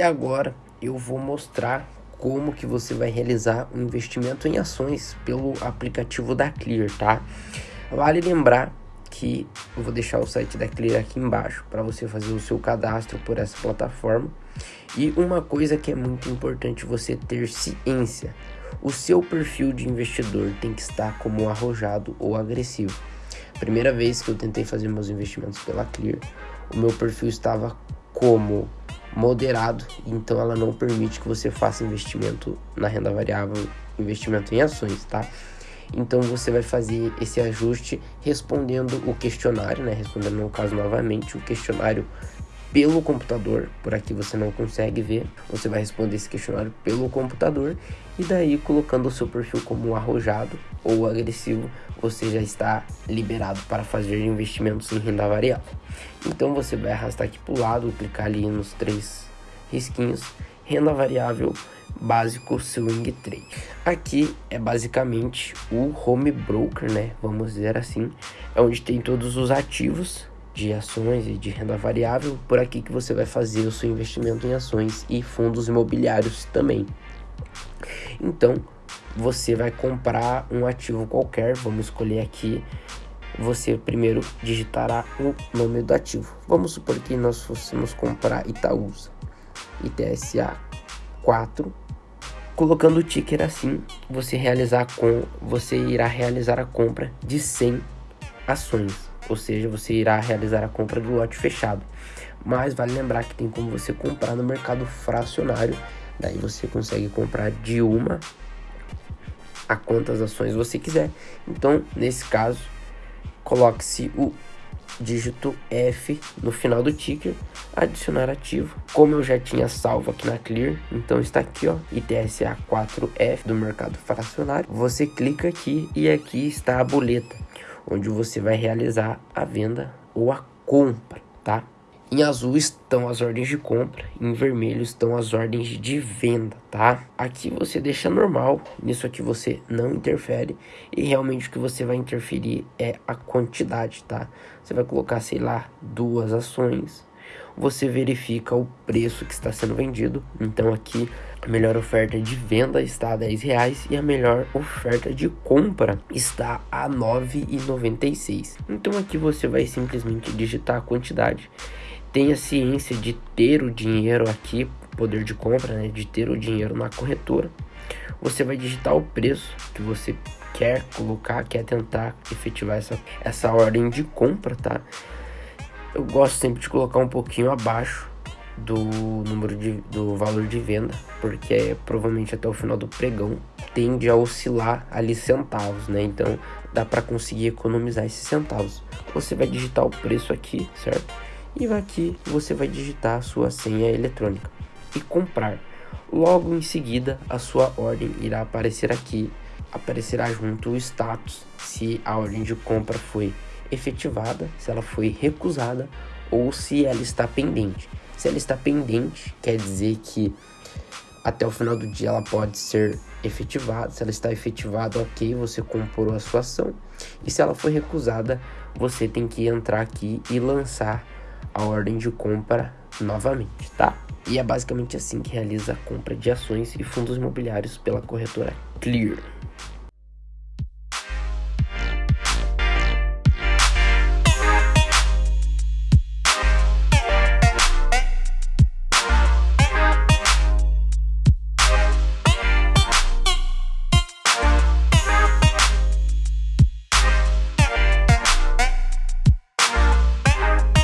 agora eu vou mostrar como que você vai realizar um investimento em ações pelo aplicativo da Clear, tá? Vale lembrar que eu vou deixar o site da Clear aqui embaixo para você fazer o seu cadastro por essa plataforma. E uma coisa que é muito importante você ter ciência, o seu perfil de investidor tem que estar como arrojado ou agressivo. Primeira vez que eu tentei fazer meus investimentos pela Clear, o meu perfil estava como moderado, então ela não permite que você faça investimento na renda variável, investimento em ações, tá? Então você vai fazer esse ajuste respondendo o questionário, né? Respondendo no caso novamente o questionário pelo computador, por aqui você não consegue ver, você vai responder esse questionário pelo computador e daí colocando o seu perfil como arrojado ou agressivo, você já está liberado para fazer investimentos em renda variável. Então você vai arrastar aqui para o lado, clicar ali nos três risquinhos, renda variável básico swing trade. Aqui é basicamente o home broker, né? Vamos dizer assim, é onde tem todos os ativos de ações e de renda variável, por aqui que você vai fazer o seu investimento em ações e fundos imobiliários também. Então, você vai comprar um ativo qualquer, vamos escolher aqui. Você primeiro digitará o nome do ativo. Vamos supor que nós fôssemos comprar Itaúsa, ITSA 4. Colocando o ticker assim, você realizar com você irá realizar a compra de 100 ações ou seja, você irá realizar a compra do lote fechado. Mas vale lembrar que tem como você comprar no mercado fracionário, daí você consegue comprar de uma a quantas ações você quiser. Então, nesse caso, coloque-se o dígito F no final do ticker, adicionar ativo. Como eu já tinha salvo aqui na Clear, então está aqui, ó, ITSA 4F do mercado fracionário. Você clica aqui e aqui está a boleta onde você vai realizar a venda ou a compra, tá? Em azul estão as ordens de compra, em vermelho estão as ordens de venda, tá? Aqui você deixa normal, nisso aqui você não interfere e realmente o que você vai interferir é a quantidade, tá? Você vai colocar, sei lá, duas ações, você verifica o preço que está sendo vendido. Então aqui a melhor oferta de venda está a 10 reais e a melhor oferta de compra está a 9,96. Então aqui você vai simplesmente digitar a quantidade. Tenha ciência de ter o dinheiro aqui, poder de compra, né, de ter o dinheiro na corretora. Você vai digitar o preço que você quer colocar, quer tentar efetivar essa, essa ordem de compra, tá? eu gosto sempre de colocar um pouquinho abaixo do número de, do valor de venda, porque é, provavelmente até o final do pregão tende a oscilar ali centavos, né? Então dá para conseguir economizar esses centavos. Você vai digitar o preço aqui, certo? E aqui você vai digitar a sua senha eletrônica e comprar. Logo em seguida, a sua ordem irá aparecer aqui, aparecerá junto o status se a ordem de compra foi efetivada, se ela foi recusada ou se ela está pendente. Se ela está pendente, quer dizer que até o final do dia ela pode ser efetivada. Se ela está efetivada, ok, você comprou a sua ação. E se ela foi recusada, você tem que entrar aqui e lançar a ordem de compra novamente, tá? E é basicamente assim que realiza a compra de ações e fundos imobiliários pela corretora Clear.